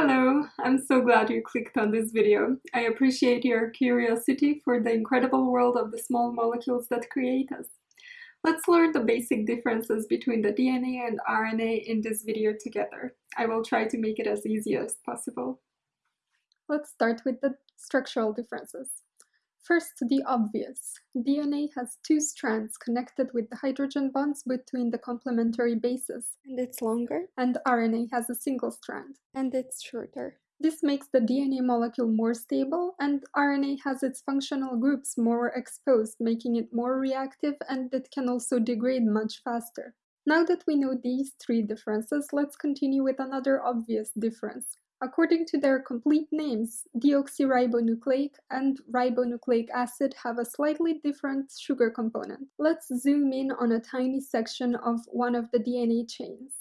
Hello, I'm so glad you clicked on this video. I appreciate your curiosity for the incredible world of the small molecules that create us. Let's learn the basic differences between the DNA and RNA in this video together. I will try to make it as easy as possible. Let's start with the structural differences. First, the obvious. DNA has two strands connected with the hydrogen bonds between the complementary bases, and it's longer, and RNA has a single strand, and it's shorter. This makes the DNA molecule more stable, and RNA has its functional groups more exposed, making it more reactive and it can also degrade much faster. Now that we know these three differences, let's continue with another obvious difference. According to their complete names, deoxyribonucleic and ribonucleic acid have a slightly different sugar component. Let's zoom in on a tiny section of one of the DNA chains.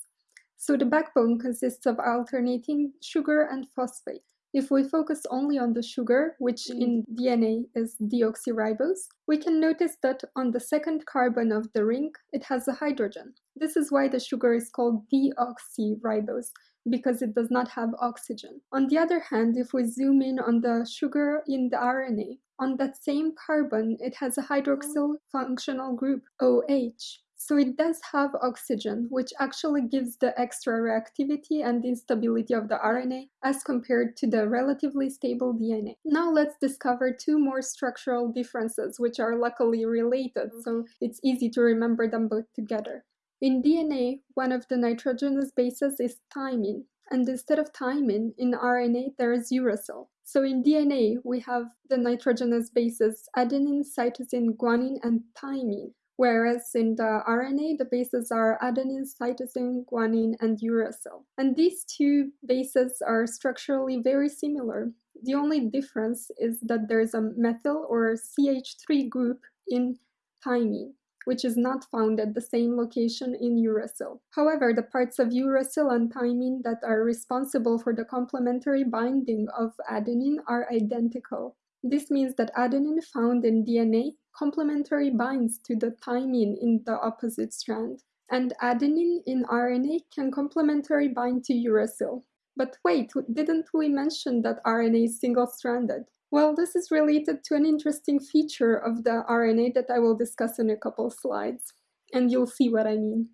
So the backbone consists of alternating sugar and phosphate. If we focus only on the sugar, which mm-hmm. in DNA is deoxyribose, we can notice that on the second carbon of the ring, it has a hydrogen. This is why the sugar is called deoxyribose, because it does not have oxygen. On the other hand, if we zoom in on the sugar in the RNA, on that same carbon, it has a hydroxyl functional group, OH. So it does have oxygen, which actually gives the extra reactivity and instability of the RNA as compared to the relatively stable DNA. Now let's discover two more structural differences, which are luckily related, so it's easy to remember them both together. In DNA, one of the nitrogenous bases is thymine, and instead of thymine, in RNA there is uracil. So in DNA, we have the nitrogenous bases adenine, cytosine, guanine, and thymine, whereas in the RNA, the bases are adenine, cytosine, guanine, and uracil. And these two bases are structurally very similar. The only difference is that there's a methyl or CH3 group in thymine which is not found at the same location in uracil. However, the parts of uracil and thymine that are responsible for the complementary binding of adenine are identical. This means that adenine found in DNA complementary binds to the thymine in the opposite strand, and adenine in RNA can complementary bind to uracil. But wait, didn't we mention that RNA is single-stranded? Well, this is related to an interesting feature of the RNA that I will discuss in a couple slides, and you'll see what I mean.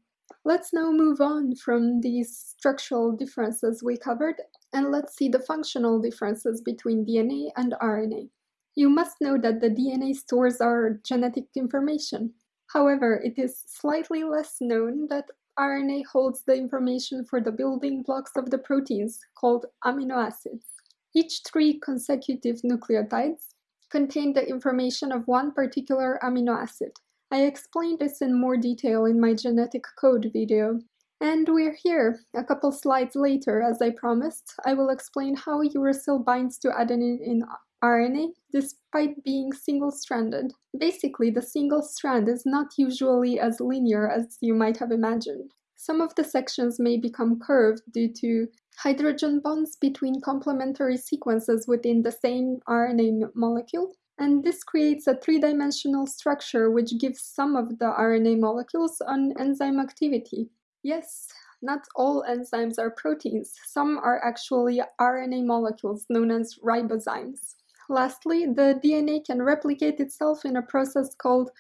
Let's now move on from these structural differences we covered, and let's see the functional differences between DNA and RNA. You must know that the DNA stores our genetic information. However, it is slightly less known that RNA holds the information for the building blocks of the proteins, called amino acids. Each three consecutive nucleotides contain the information of one particular amino acid. I explained this in more detail in my genetic code video. And we're here, a couple slides later, as I promised, I will explain how uracil binds to adenine in RNA despite being single-stranded. Basically, the single strand is not usually as linear as you might have imagined. Some of the sections may become curved due to hydrogen bonds between complementary sequences within the same RNA molecule, and this creates a three-dimensional structure which gives some of the RNA molecules an enzyme activity. Yes, not all enzymes are proteins, some are actually RNA molecules known as ribozymes. Lastly, the DNA can replicate itself in a process called,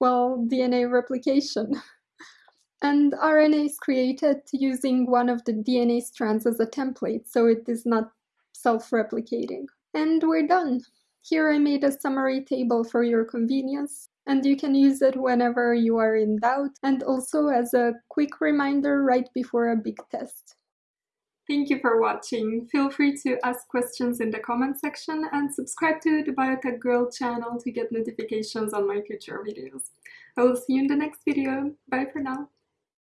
well, DNA replication. And RNA is created using one of the DNA strands as a template, so it is not self-replicating. And we're done. Here I made a summary table for your convenience, and you can use it whenever you are in doubt, and also as a quick reminder right before a big test. Thank you for watching. Feel free to ask questions in the comment section and subscribe to the Biotech Girl channel to get notifications on my future videos. I will see you in the next video. Bye for now.